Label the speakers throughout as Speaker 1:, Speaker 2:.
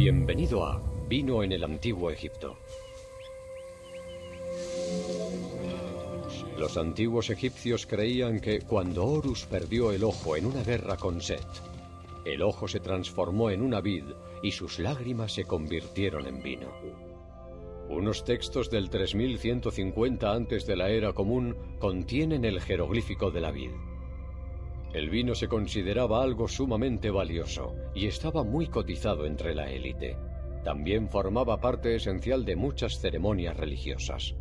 Speaker 1: Bienvenido a Vino en el Antiguo Egipto. Los antiguos egipcios creían que cuando Horus perdió el ojo en una guerra con Set, el ojo se transformó en una vid y sus lágrimas se convirtieron en vino. Unos textos del 3150 antes de la era común contienen el jeroglífico de la vid. El vino se consideraba algo sumamente valioso y estaba muy cotizado entre la élite. También formaba parte esencial de muchas ceremonias religiosas.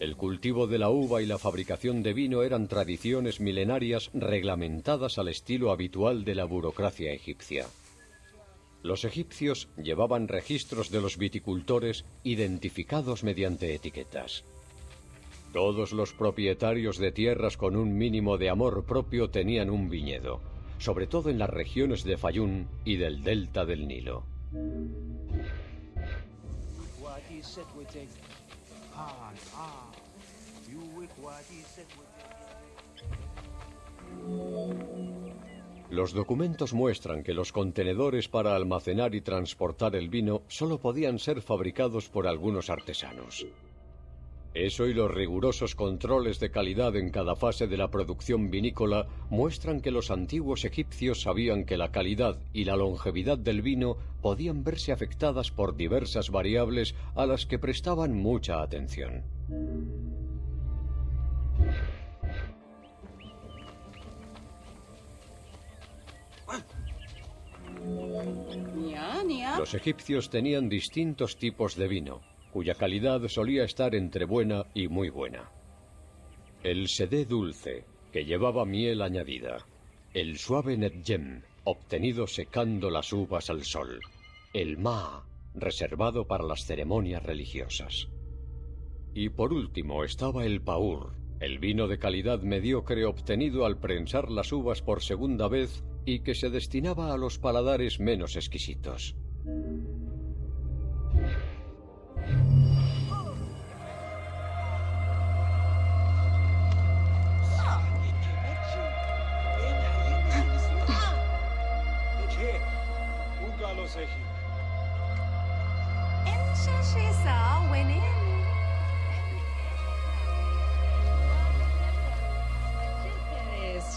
Speaker 1: El cultivo de la uva y la fabricación de vino eran tradiciones milenarias reglamentadas al estilo habitual de la burocracia egipcia. Los egipcios llevaban registros de los viticultores identificados mediante etiquetas. Todos los propietarios de tierras con un mínimo de amor propio tenían un viñedo, sobre todo en las regiones de Fayún y del delta del Nilo. Los documentos muestran que los contenedores para almacenar y transportar el vino solo podían ser fabricados por algunos artesanos. Eso y los rigurosos controles de calidad en cada fase de la producción vinícola muestran que los antiguos egipcios sabían que la calidad y la longevidad del vino podían verse afectadas por diversas variables a las que prestaban mucha atención. Los egipcios tenían distintos tipos de vino, cuya calidad solía estar entre buena y muy buena. El sedé dulce, que llevaba miel añadida. El suave netjem, obtenido secando las uvas al sol. El ma, reservado para las ceremonias religiosas. Y por último estaba el paur, el vino de calidad mediocre obtenido al prensar las uvas por segunda vez y que se destinaba a los paladares menos exquisitos.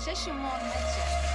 Speaker 2: شش ماه